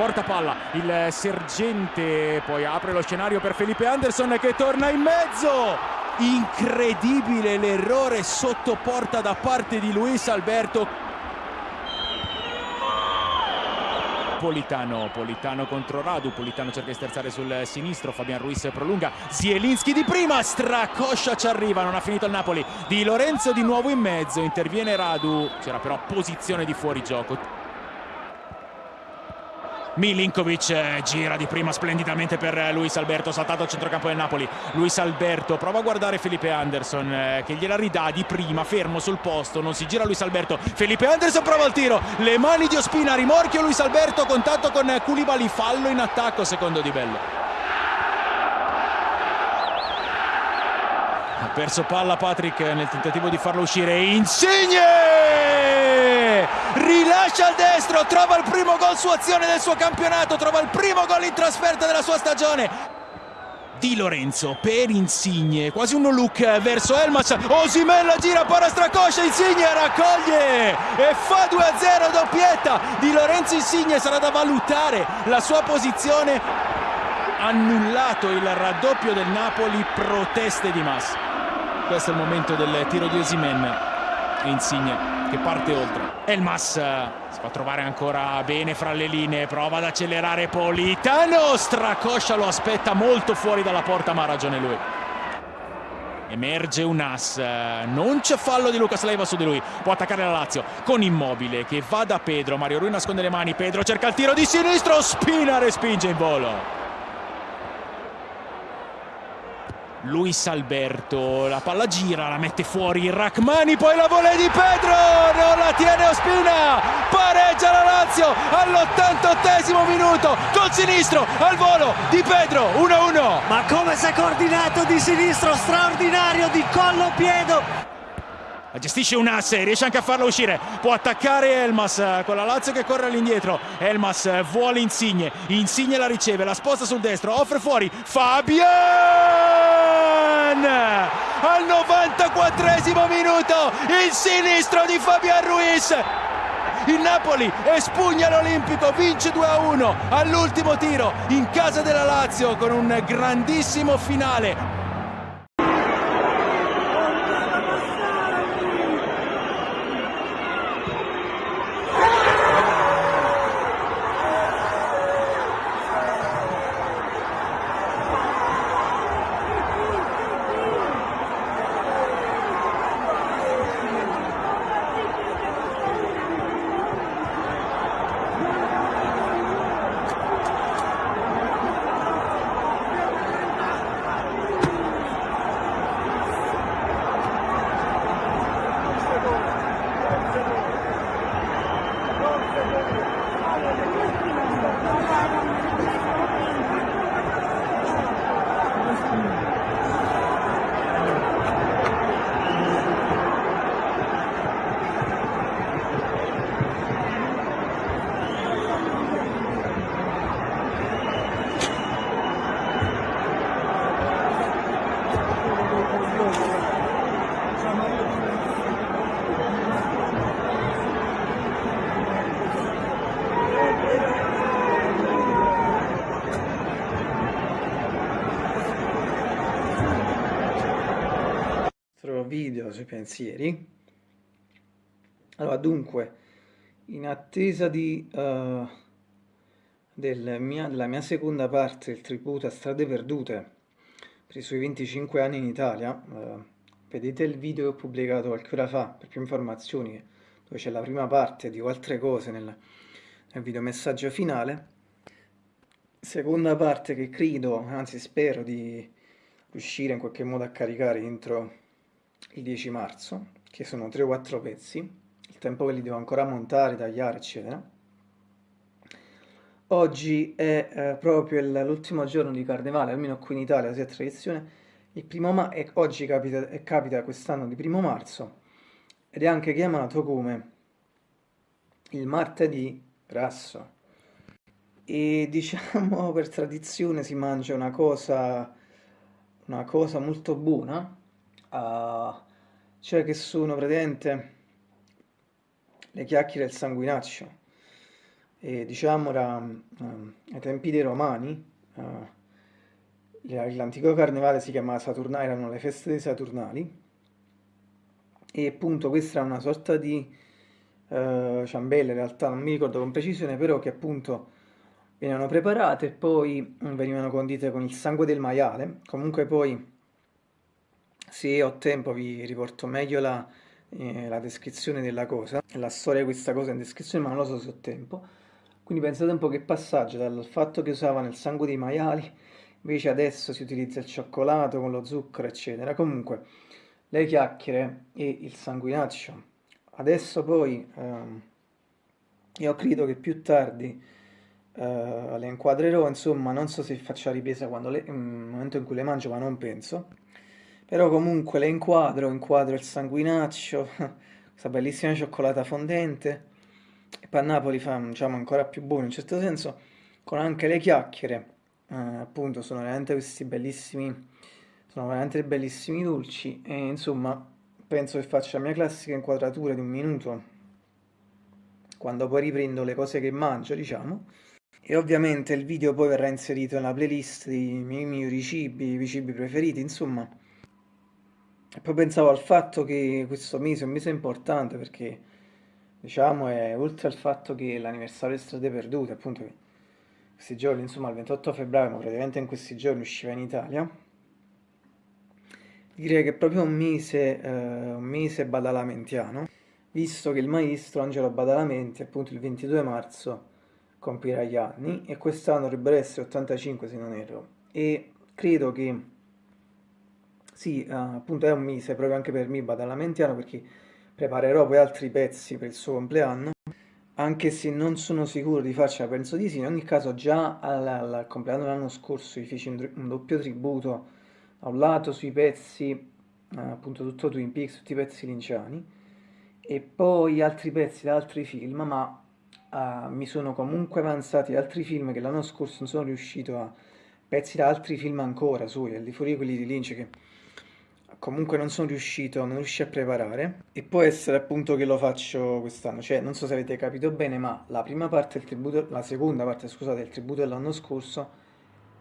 Porta palla. Il sergente poi apre lo scenario per Felipe Anderson che torna in mezzo. Incredibile l'errore sotto porta da parte di Luis Alberto. Politano, Politano contro Radu, Politano cerca di sterzare sul sinistro, Fabian Ruiz prolunga, Zielinski di prima, Stracoscia ci arriva, non ha finito il Napoli, Di Lorenzo di nuovo in mezzo, interviene Radu, c'era però posizione di fuorigioco. Milinkovic eh, gira di prima splendidamente per eh, Luis Alberto, saltato al centrocampo del Napoli. Luis Alberto prova a guardare Felipe Anderson eh, che gliela ridà di prima, fermo sul posto, non si gira Luis Alberto. Felipe Anderson prova il tiro, le mani di Ospina, rimorchio Luis Alberto, contatto con Koulibaly, fallo in attacco secondo Di Bello. Ha perso palla Patrick nel tentativo di farlo uscire. Insigne! Rilascia al destro, trova il primo gol su azione del suo campionato, trova il primo gol in trasferta della sua stagione. Di Lorenzo per Insigne, quasi uno look verso Elmas, Osimella gira, para stracoscia, Insigne raccoglie e fa 2-0 doppietta. Di Lorenzo Insigne sarà da valutare la sua posizione. Annullato il raddoppio del Napoli, proteste di massa. Questo è il momento del tiro di Osimen. Insigne che parte oltre. Elmas eh, si fa trovare ancora bene fra le linee. Prova ad accelerare Politano. Stracoscia lo aspetta molto fuori dalla porta, ma ha ragione lui. Emerge un as, non c'è fallo di Lucas Leiva su di lui, può attaccare la Lazio con Immobile che va da Pedro, Mario Rui nasconde le mani, Pedro cerca il tiro di sinistro, Spina respinge in volo. Luis Alberto, la palla gira, la mette fuori Rachmani, poi la volée di Pedro, tiene Ospina, pareggia la Lazio all'88 minuto, col sinistro al volo di Pedro, 1-1. Ma come si è coordinato di sinistro, straordinario, di collo piedo, gestisce un asse, riesce anche a farlo uscire. Può attaccare Elmas eh, con la Lazio che corre all'indietro. Elmas eh, vuole Insigne. Insigne la riceve, la sposta sul destro, offre fuori. Fabian! Al 94 minuto il sinistro di Fabian Ruiz. Il Napoli espugna l'Olimpico, vince 2-1 all'ultimo tiro in casa della Lazio con un grandissimo finale. Video sui pensieri. Allora, dunque, in attesa di, uh, del mia, della mia seconda parte del tributo a Strade Perdute per i suoi 25 anni in Italia, uh, vedete il video che ho pubblicato qualche ora fa per più informazioni, dove c'è la prima parte, dico altre cose nel, nel video messaggio finale. Seconda parte che credo, anzi spero di riuscire in qualche modo a caricare entro il 10 marzo, che sono 3 o 4 pezzi, il tempo che li devo ancora montare, tagliare, eccetera. Oggi è eh, proprio l'ultimo giorno di carnevale, almeno qui in Italia, sia tradizione, il primo ma e oggi capita, capita quest'anno di primo marzo, ed è anche chiamato come il martedì grasso. E diciamo per tradizione si mangia una cosa, una cosa molto buona, uh, cioè che sono praticamente le chiacchiere del sanguinaccio. e diciamo era, um, ai tempi dei romani, uh, l'antico carnevale si chiamava Saturnale, erano le feste dei Saturnali, e appunto questa era una sorta di uh, ciambelle, in realtà non mi ricordo con precisione, però che appunto venivano preparate e poi venivano condite con il sangue del maiale, comunque poi se ho tempo vi riporto meglio la, eh, la descrizione della cosa, la storia di questa cosa in descrizione, ma non lo so se ho tempo. Quindi pensate un po' che passaggio dal fatto che usavano il sangue dei maiali, invece adesso si utilizza il cioccolato con lo zucchero, eccetera. Comunque, le chiacchiere e il sanguinaccio. Adesso poi, ehm, io credo che più tardi eh, le inquadrerò, insomma, non so se faccio la ripresa quando le, nel momento in cui le mangio, ma non penso. Però comunque le inquadro, inquadro il sanguinaccio, questa bellissima cioccolata fondente, e poi Napoli fa diciamo, ancora più buono in certo senso, con anche le chiacchiere, eh, appunto sono veramente questi bellissimi, sono veramente bellissimi dolci e insomma penso che faccia la mia classica inquadratura di un minuto quando poi riprendo le cose che mangio, diciamo. E ovviamente il video poi verrà inserito nella playlist dei miei migliori cibi, i miei cibi preferiti, insomma. E poi pensavo al fatto che questo mese è un mese importante perché diciamo, è oltre al fatto che l'anniversario di Strade Perdute, appunto, questi giorni, insomma, il 28 febbraio, ma praticamente in questi giorni usciva in Italia, direi che è proprio un mese, eh, un mese badalamentiano, visto che il maestro Angelo Badalamenti, appunto, il 22 marzo compirà gli anni, e quest'anno dovrebbero essere 85 se non erro, e credo che, sì, eh, appunto è un mese proprio anche per me badalamentiano, perché Preparerò poi altri pezzi per il suo compleanno, anche se non sono sicuro di farcela, penso di sì. In ogni caso già al, al compleanno dell'anno scorso gli feci un, un, doppio tributo da un lato sui pezzi, eh, appunto tutto Twin Peaks, tutti i pezzi linciani, e poi altri pezzi da altri film, ma eh, mi sono comunque avanzati altri film che l'anno scorso non sono riuscito a... pezzi da altri film ancora suoi, al di fuori quelli di Lynch che comunque non sono riuscito, non riuscii a preparare. E può essere appunto che lo faccio quest'anno, cioè non so se avete capito bene ma la prima parte del tributo, la seconda parte scusate del tributo dell'anno scorso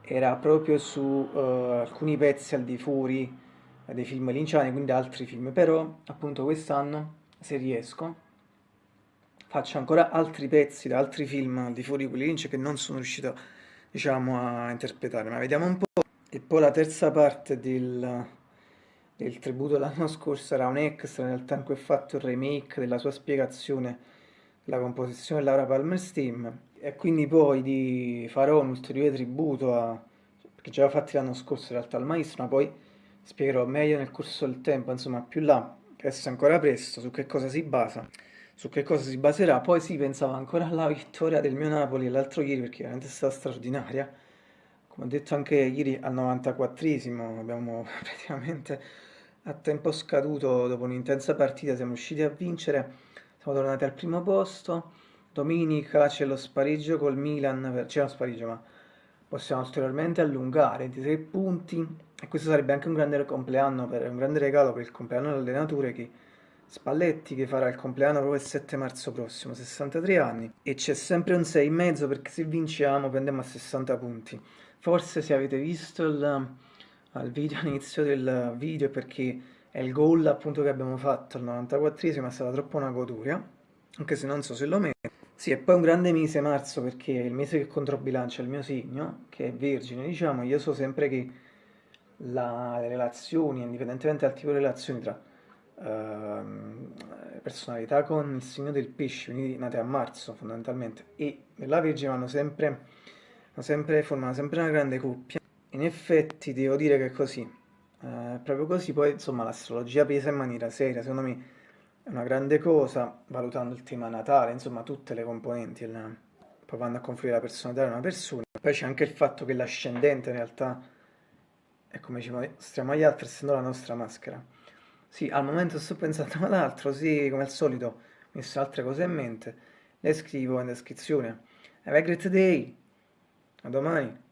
era proprio su uh, alcuni pezzi al di fuori dei film linciani, quindi altri film, però appunto quest'anno se riesco faccio ancora altri pezzi da altri film al di fuori di quelli Lynch che non sono riuscito diciamo a interpretare, ma vediamo un po'. E poi la terza parte del, il tributo l'anno scorso era un extra, in realtà in cui ho fatto il remake della sua spiegazione della composizione Laura Palmer Steam e quindi poi di farò un ulteriore tributo a perché già l'ho fatto l'anno scorso in realtà al maestro, ma poi spiegherò meglio nel corso del tempo, insomma più là, adesso è ancora presto, su che cosa si basa, su che cosa si baserà. Poi sì, pensavo ancora alla vittoria del mio Napoli l'altro ieri perché veramente è stata straordinaria. Come ho detto anche ieri al 94esimo abbiamo praticamente a tempo scaduto, dopo un'intensa partita, siamo riusciti a vincere, siamo tornati al primo posto. Domenica c'è lo spareggio col Milan, per... c'è lo spareggio ma possiamo ulteriormente allungare 23 punti e questo sarebbe anche un grande compleanno, per, un grande regalo per il compleanno dell'allenatore che Spalletti che farà il compleanno proprio il 7 marzo prossimo, 63 anni e c'è sempre un 6,5 perché se vinciamo prendiamo a 60 punti. Forse se avete visto il al video, all'inizio del video perché è il gol appunto che abbiamo fatto al 94esimo, è stata troppo una goduria, anche se non so se lo metto. Sì, e poi un grande mese marzo perché è il mese che controbilancia il mio segno, che è vergine, diciamo, io so sempre che la, le relazioni, indipendentemente dal tipo di relazioni tra uh, personalità con il segno del pesce, quindi nate a marzo fondamentalmente, e nella vergine vanno sempre, vanno sempre, formano sempre una grande coppia, in effetti devo dire che è così, eh, proprio così, poi insomma l'astrologia pesa in maniera seria, secondo me è una grande cosa, valutando il tema natale, insomma tutte le componenti, il, vanno a confluire la personalità di una persona, poi c'è anche il fatto che l'ascendente in realtà è come ci mostriamo agli altri, essendo la nostra maschera. Sì, al momento sto pensando ad altro, sì, come al solito ho messo altre cose in mente, le scrivo in descrizione. Have a great day, a domani!